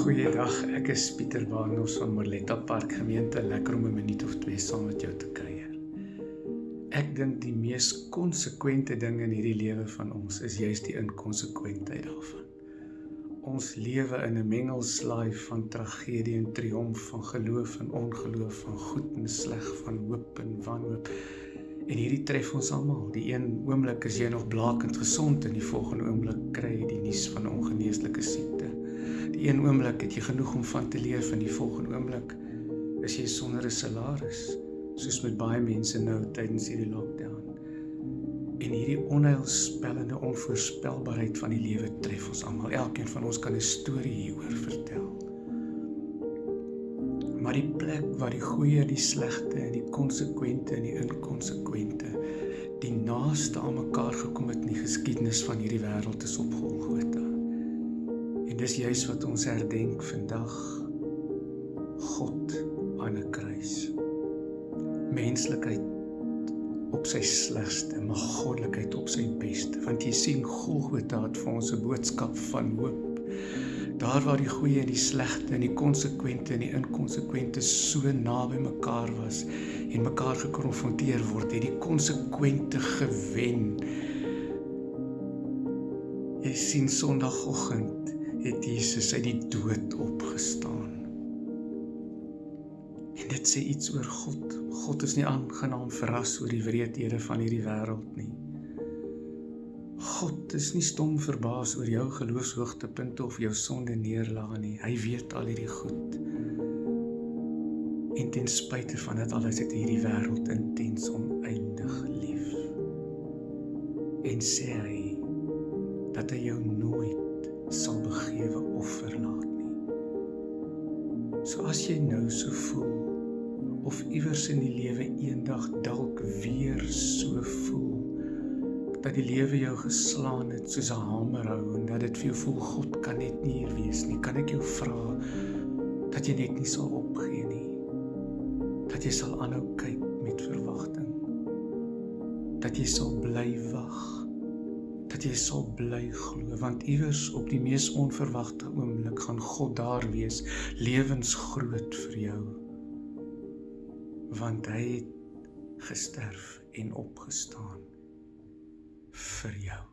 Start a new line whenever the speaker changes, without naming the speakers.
Ag, ek is Pieter Barnard van Morletta Park Gemeente, lekker om 'n minuut of twee saam met jou te kuier. Ek dink die mees konsekwente ding in hierdie lewe van ons is juist die inkonsekwentheid daarvan. Ons lewe in 'n mengelslaai van tragedie en triomf, van geloof en ongeloof, van goed en sleg, van hoop en wanhoop. En hierdie tref ons almal. Die een oomblik is jy nog blakend gesond en die volgende oomblik kry jy die nuus van 'n ongeneeslike siekte. Die een oomblik het jy genoeg om van te leef en die volgende oomblik is jy sonder 'n salaris, soos met baie mense nou tydens hierdie lockdown. En hierdie onheilspellende onvoorspelbaarheid van die lewe tref ons almal. Elkeen van ons kan 'n storie hieroor vertel. Maar die plek waar die goeie die slegte en die konsekwente en die inkonsekwente die naaste aan mekaar gekom het in die geskiedenis van hierdie wêreld is op Golgotha. Dis juis wat ons herdenk vandag. God aan 'n kruis. Menslikheid op sy slegste, maar goddelikheid op sy beste, want jy sien Golgotha het vir ons 'n boodskap van hoop. Daar waar die goeie en die slegte en die konsekwente en die inkonsekwente so naby mekaar was en mekaar gekonfronteer word, het die konsekwente gewen. Jy sien Sondagoggend het Jesus uit die dood opgestaan. En dit sê iets oor God. God is nie aangenaam verras oor die wreedhede van hierdie wêreld nie. God is nie stom verbaas oor jou geloofshoogtepunte of jou sonde neerlaag nie. Hy weet al hierdie goed. En ten spyte van dit alles het hierdie wêreld intens oneindig lief. En sê hy dat hy jou nooit sal begewe of verlaat nie. So as jy nou so voel of iewers in die lewe eendag dalk weer so voel dat die lewe jou geslaan het soos 'n hamer hou en dat dit vir jou voel God kan net nie hier wees nie, kan ek jou vra dat jy net nie sal opgee nie. Dat jy sal aanhou kyk met verwagting. Dat jy sal bly wag dat jy sal bly glo want iewers op die mees onverwagte oomblik gaan God daar wees lewensgroot vir jou. Want hy het gesterf en opgestaan vir jou